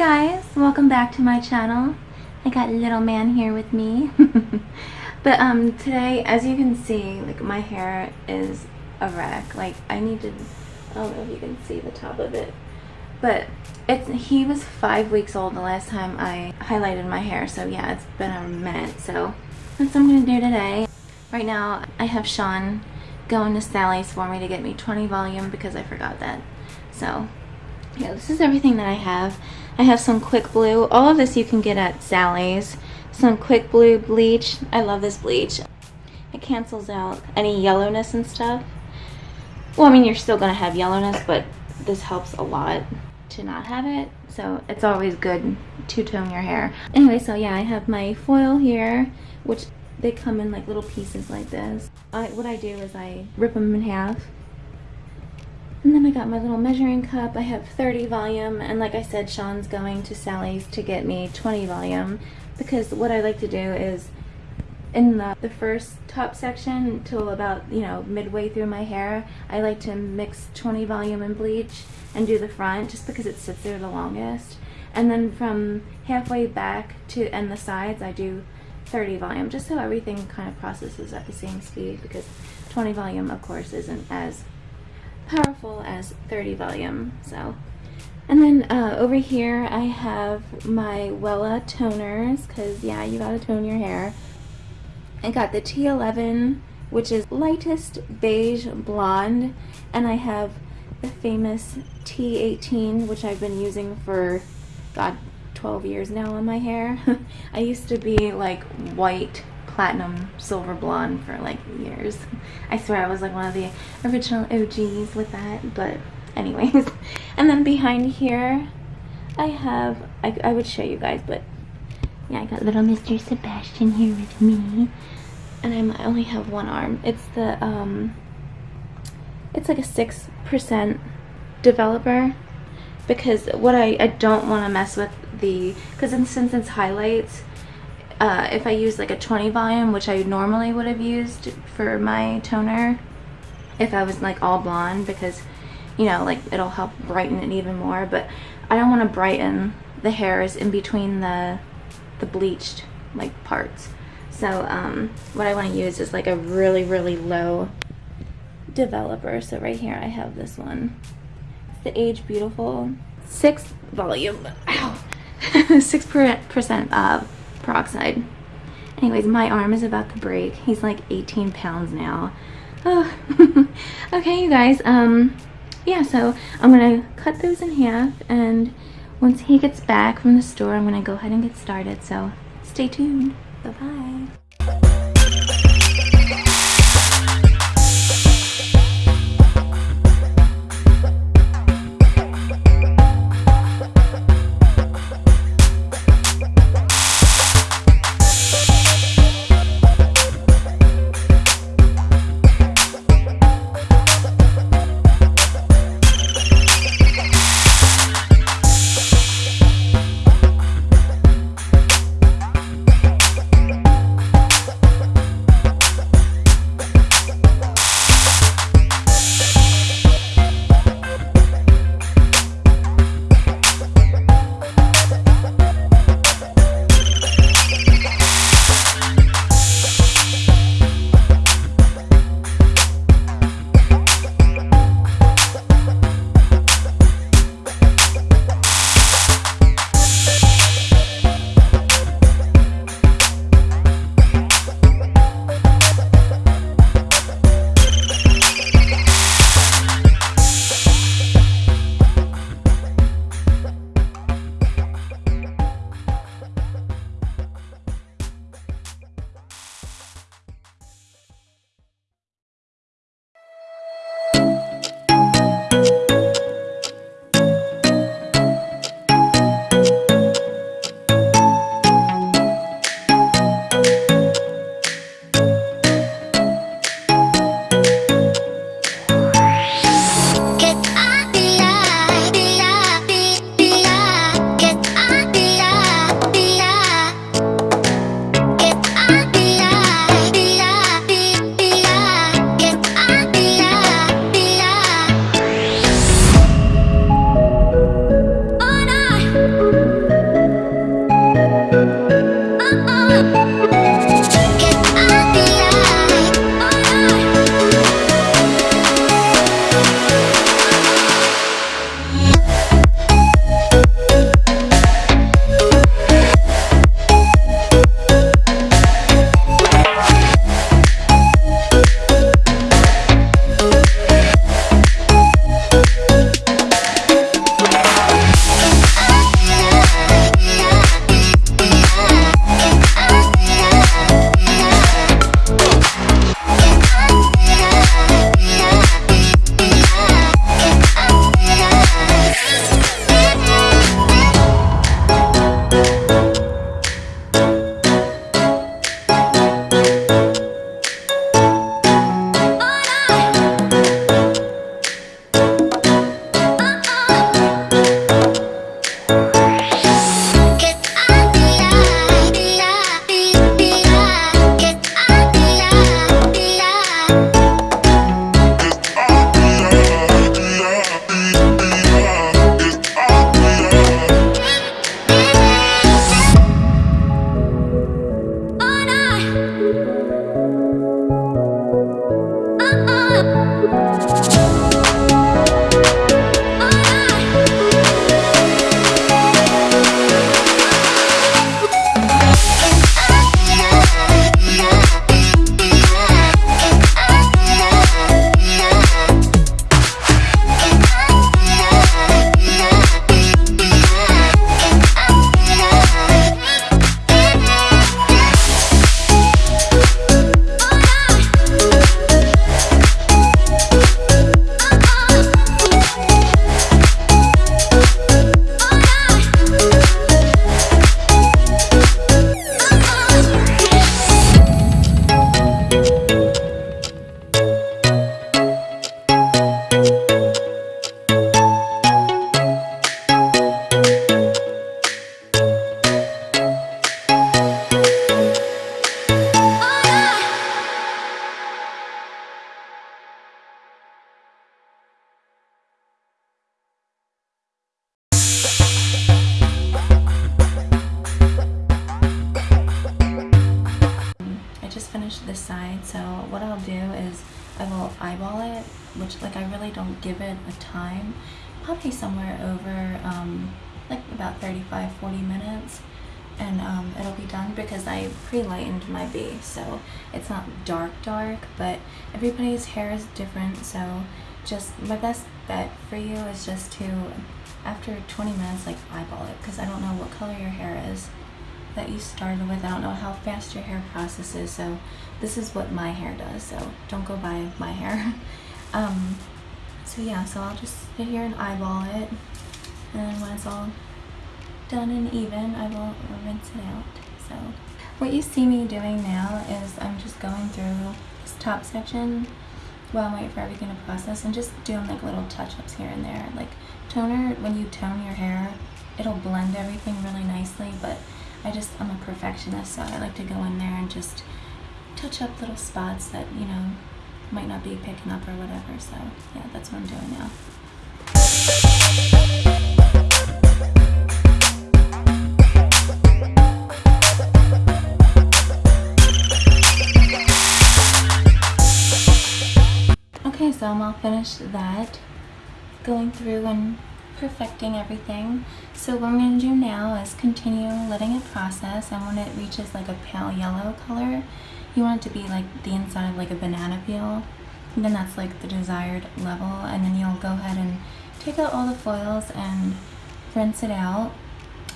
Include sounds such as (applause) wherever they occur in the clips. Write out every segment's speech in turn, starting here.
guys, welcome back to my channel. I got little man here with me. (laughs) but um today, as you can see, like my hair is a wreck. Like I need to, I don't know if you can see the top of it. But it's he was five weeks old the last time I highlighted my hair. So yeah, it's been a minute. So that's what I'm going to do today. Right now, I have Sean going to Sally's for me to get me 20 volume because I forgot that. So yeah, this is everything that I have. I have some Quick Blue. All of this you can get at Sally's. Some Quick Blue bleach. I love this bleach. It cancels out any yellowness and stuff. Well, I mean, you're still going to have yellowness, but this helps a lot to not have it. So it's always good to tone your hair. Anyway, so yeah, I have my foil here, which they come in like little pieces like this. I, what I do is I rip them in half and then I got my little measuring cup. I have 30 volume, and like I said, Sean's going to Sally's to get me 20 volume because what I like to do is in the, the first top section until about, you know, midway through my hair, I like to mix 20 volume and bleach and do the front just because it sits there the longest. And then from halfway back to and the sides, I do 30 volume just so everything kind of processes at the same speed because 20 volume, of course, isn't as powerful as 30 volume. So, and then uh, over here I have my Wella toners because yeah, you gotta tone your hair. I got the T11, which is lightest beige blonde, and I have the famous T18, which I've been using for, God, 12 years now on my hair. (laughs) I used to be like white platinum silver blonde for like years. I swear I was like one of the original OGs with that, but anyways. (laughs) And then behind here, I have, I, I would show you guys, but yeah, I got little Mr. Sebastian here with me. And I'm, I only have one arm. It's the, um, it's like a 6% developer because what I, I don't want to mess with the, because in, since it's highlights, uh, if I use like a 20 volume, which I normally would have used for my toner, if I was like all blonde, because, you know, like it'll help brighten it even more, but I don't want to brighten the hairs in between the, the bleached like parts. So um, what I want to use is like a really, really low developer. So right here I have this one. It's the Age Beautiful 6 volume. Ow! (laughs) 6% uh, peroxide. Anyways, my arm is about to break. He's like 18 pounds now. Oh. (laughs) okay, you guys. Um, yeah, so I'm going to cut those in half. And once he gets back from the store, I'm going to go ahead and get started. So stay tuned. Bye-bye. just finished this side, so what I'll do is I will eyeball it, which like I really don't give it a time. Probably somewhere over um, like about 35-40 minutes and um, it'll be done because I pre-lightened my B so it's not dark dark but everybody's hair is different so just my best bet for you is just to after 20 minutes like eyeball it because I don't know what color your hair is that you started with. I don't know how fast your hair processes so this is what my hair does so don't go by my hair. (laughs) um, so yeah so I'll just sit here and eyeball it and when it's all done and even I will rinse it out. So what you see me doing now is I'm just going through this top section while I'm waiting for everything to process and just doing like little touch-ups here and there. Like toner, when you tone your hair, it'll blend everything really nicely, but I just, I'm a perfectionist, so I like to go in there and just touch up little spots that, you know, might not be picking up or whatever. So yeah, that's what I'm doing now. Okay, so I'm all finished that, going through and perfecting everything. So what I'm going to do now is continue letting it process. And when it reaches like a pale yellow color, you want it to be like the inside of like a banana peel. And then that's like the desired level. And then you'll go ahead and take out all the foils and rinse it out.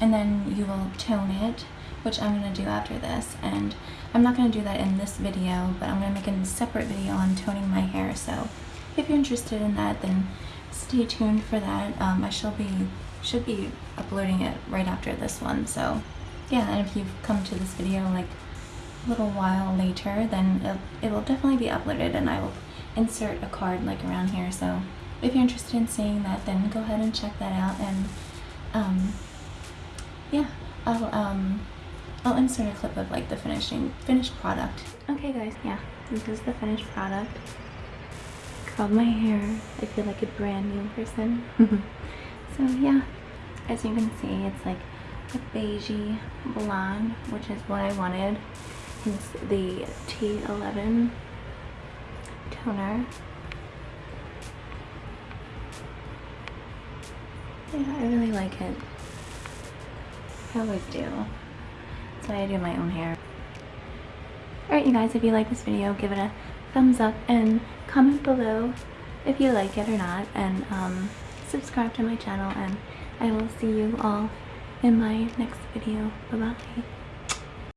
And then you will tone it which I'm going to do after this. And I'm not going to do that in this video but I'm going to make a separate video on toning my hair. So if you're interested in that then stay tuned for that um, I shall be should be uploading it right after this one so yeah and if you've come to this video like a little while later then it, will definitely be uploaded and I will insert a card like around here so if you're interested in seeing that then go ahead and check that out and um, yeah I'll um I'll insert a clip of like the finishing finished product. Okay guys, yeah, this is the finished product. Curled my hair. I feel like a brand new person. Mm-hmm. so yeah, as you can see, it's like a beigey blonde, which is what I wanted. It's the T11 toner. Yeah, I really like it. I always do. That's why I do my own hair. Alright you guys, if you like this video, give it a thumbs up and comment below if you like it or not. And um, subscribe to my channel and I will see you all in my next video. Bye-bye.